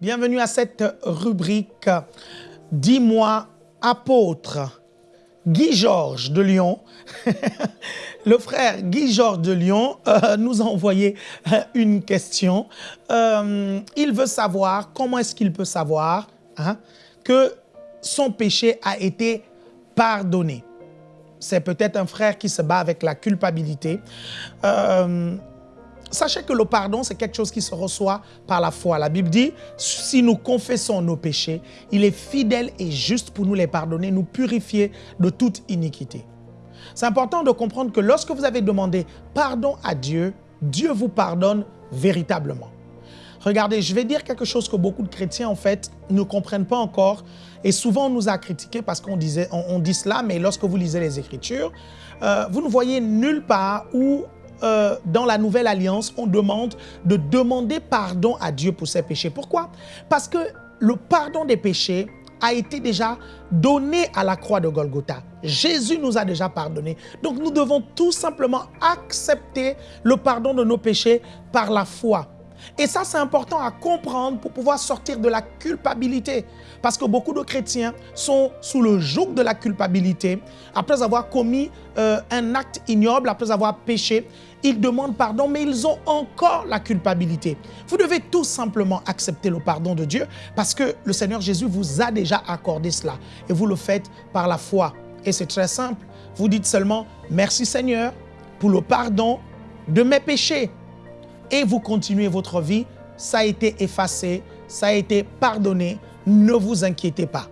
Bienvenue à cette rubrique « Dis-moi, apôtre ». Guy Georges de Lyon, le frère Guy Georges de Lyon euh, nous a envoyé euh, une question. Euh, il veut savoir, comment est-ce qu'il peut savoir hein, que son péché a été pardonné C'est peut-être un frère qui se bat avec la culpabilité. Sachez que le pardon, c'est quelque chose qui se reçoit par la foi. La Bible dit, si nous confessons nos péchés, il est fidèle et juste pour nous les pardonner, nous purifier de toute iniquité. C'est important de comprendre que lorsque vous avez demandé pardon à Dieu, Dieu vous pardonne véritablement. Regardez, je vais dire quelque chose que beaucoup de chrétiens, en fait, ne comprennent pas encore. Et souvent, on nous a critiqué parce qu'on disait, on, dit cela, mais lorsque vous lisez les Écritures, euh, vous ne voyez nulle part où euh, dans la Nouvelle Alliance, on demande de demander pardon à Dieu pour ses péchés. Pourquoi? Parce que le pardon des péchés a été déjà donné à la croix de Golgotha. Jésus nous a déjà pardonné. Donc nous devons tout simplement accepter le pardon de nos péchés par la foi. Et ça, c'est important à comprendre pour pouvoir sortir de la culpabilité. Parce que beaucoup de chrétiens sont sous le joug de la culpabilité. Après avoir commis euh, un acte ignoble, après avoir péché, ils demandent pardon, mais ils ont encore la culpabilité. Vous devez tout simplement accepter le pardon de Dieu parce que le Seigneur Jésus vous a déjà accordé cela. Et vous le faites par la foi. Et c'est très simple. Vous dites seulement, merci Seigneur pour le pardon de mes péchés et vous continuez votre vie, ça a été effacé, ça a été pardonné, ne vous inquiétez pas.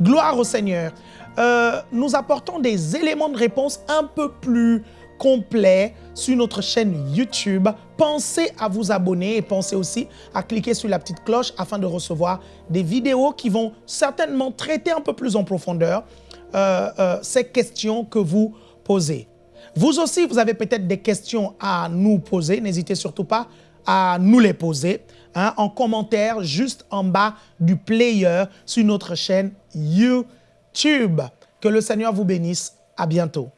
Gloire au Seigneur. Euh, nous apportons des éléments de réponse un peu plus complets sur notre chaîne YouTube. Pensez à vous abonner et pensez aussi à cliquer sur la petite cloche afin de recevoir des vidéos qui vont certainement traiter un peu plus en profondeur euh, euh, ces questions que vous posez. Vous aussi, vous avez peut-être des questions à nous poser. N'hésitez surtout pas à nous les poser hein, en commentaire juste en bas du player sur notre chaîne YouTube. Que le Seigneur vous bénisse. À bientôt.